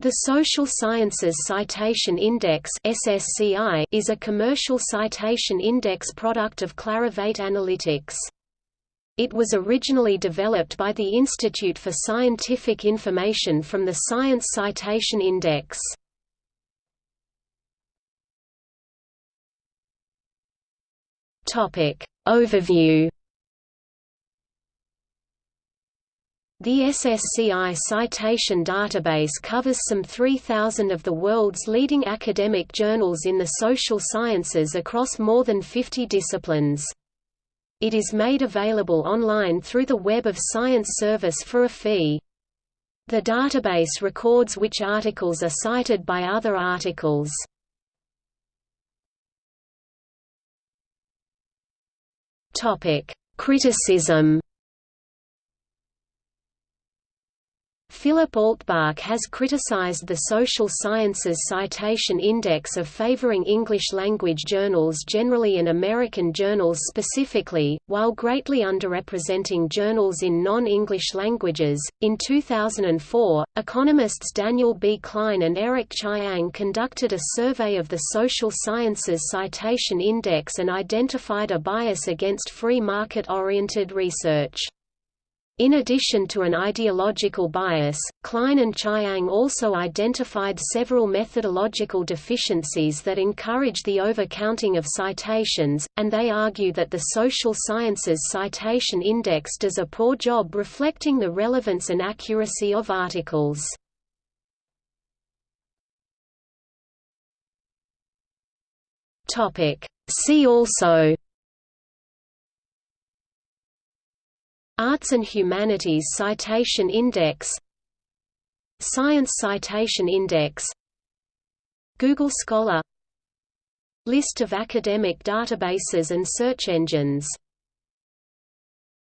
The Social Sciences Citation Index (SSCI) is a commercial citation index product of Clarivate Analytics. It was originally developed by the Institute for Scientific Information from the Science Citation Index. Topic Overview The SSCI citation database covers some 3,000 of the world's leading academic journals in the social sciences across more than 50 disciplines. It is made available online through the Web of Science service for a fee. The database records which articles are cited by other articles. Criticism Philip Altbach has criticized the Social Sciences Citation Index of favoring English-language journals generally and American journals specifically, while greatly underrepresenting journals in non-English languages. In 2004, economists Daniel B. Klein and Eric Chiang conducted a survey of the Social Sciences Citation Index and identified a bias against free market-oriented research. In addition to an ideological bias, Klein and Chiang also identified several methodological deficiencies that encourage the overcounting of citations, and they argue that the Social Sciences Citation Index does a poor job reflecting the relevance and accuracy of articles. See also Arts and Humanities Citation Index Science Citation Index Google Scholar List of academic databases and search engines